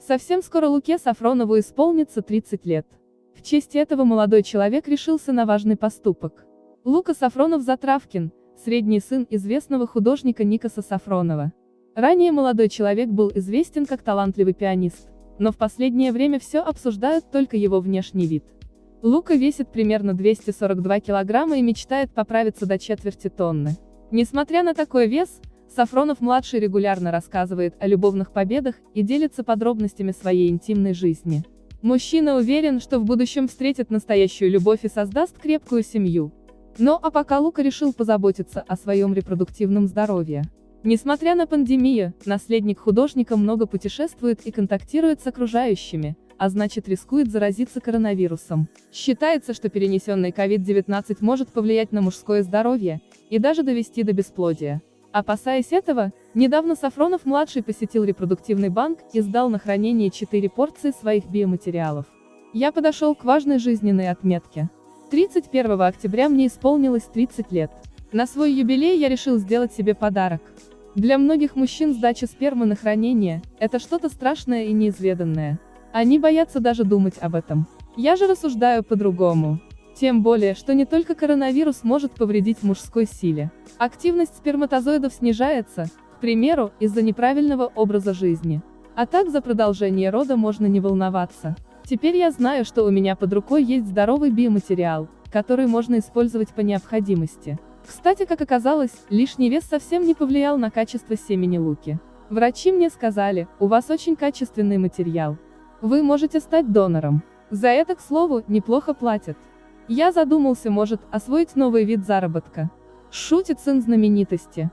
Совсем скоро Луке Сафронову исполнится 30 лет. В честь этого молодой человек решился на важный поступок. Лука Сафронов Затравкин, средний сын известного художника Никаса Сафронова. Ранее молодой человек был известен как талантливый пианист, но в последнее время все обсуждают только его внешний вид. Лука весит примерно 242 килограмма и мечтает поправиться до четверти тонны. Несмотря на такой вес, Сафронов-младший регулярно рассказывает о любовных победах и делится подробностями своей интимной жизни. Мужчина уверен, что в будущем встретит настоящую любовь и создаст крепкую семью. Но а пока Лука решил позаботиться о своем репродуктивном здоровье. Несмотря на пандемию, наследник художника много путешествует и контактирует с окружающими, а значит рискует заразиться коронавирусом. Считается, что перенесенный COVID-19 может повлиять на мужское здоровье и даже довести до бесплодия. Опасаясь этого, недавно Сафронов-младший посетил репродуктивный банк и сдал на хранение 4 порции своих биоматериалов. Я подошел к важной жизненной отметке. 31 октября мне исполнилось 30 лет. На свой юбилей я решил сделать себе подарок. Для многих мужчин сдача спермы на хранение – это что-то страшное и неизведанное. Они боятся даже думать об этом. Я же рассуждаю по-другому. Тем более, что не только коронавирус может повредить мужской силе. Активность сперматозоидов снижается, к примеру, из-за неправильного образа жизни. А так за продолжение рода можно не волноваться. Теперь я знаю, что у меня под рукой есть здоровый биоматериал, который можно использовать по необходимости. Кстати, как оказалось, лишний вес совсем не повлиял на качество семени луки. Врачи мне сказали, у вас очень качественный материал. Вы можете стать донором. За это, к слову, неплохо платят. Я задумался, может, освоить новый вид заработка. Шутит сын знаменитости.